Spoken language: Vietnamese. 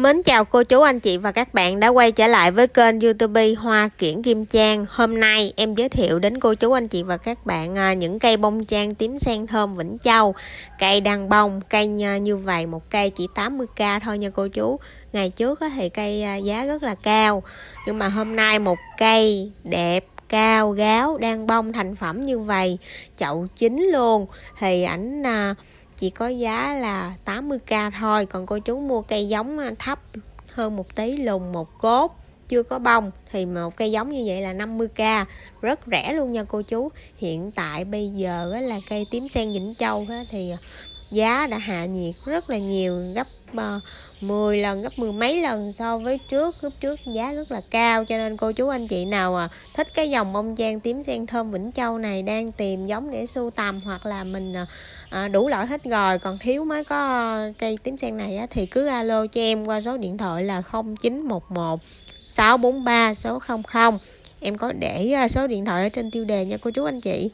Mến chào cô chú anh chị và các bạn đã quay trở lại với kênh youtube Hoa Kiển Kim Trang. Hôm nay em giới thiệu đến cô chú anh chị và các bạn à, những cây bông trang tím sen thơm Vĩnh Châu. Cây đang bông, cây như vậy một cây chỉ 80k thôi nha cô chú. Ngày trước thì cây à, giá rất là cao. Nhưng mà hôm nay một cây đẹp cao gáo đang bông thành phẩm như vậy chậu chín luôn. Thì ảnh à, chỉ có giá là 80k thôi. Còn cô chú mua cây giống à, thấp hơn một tí, lùn một cốt chưa có bông, thì một cây giống như vậy là 50k rất rẻ luôn nha cô chú. Hiện tại bây giờ là cây tím sen Vĩnh Châu thì giá đã hạ nhiệt rất là nhiều gấp ờ, 10 lần gấp mười mấy lần so với trước. Lúc trước giá rất là cao cho nên cô chú anh chị nào à thích cái dòng bông trang tím sen thơm Vĩnh Châu này đang tìm giống để sưu tầm hoặc là mình à, à, đủ loại hết rồi còn thiếu mới có cây tím sen này á, thì cứ alo cho em qua số điện thoại là 0911 643 số 00 em có để à, số điện thoại ở trên tiêu đề nha cô chú anh chị.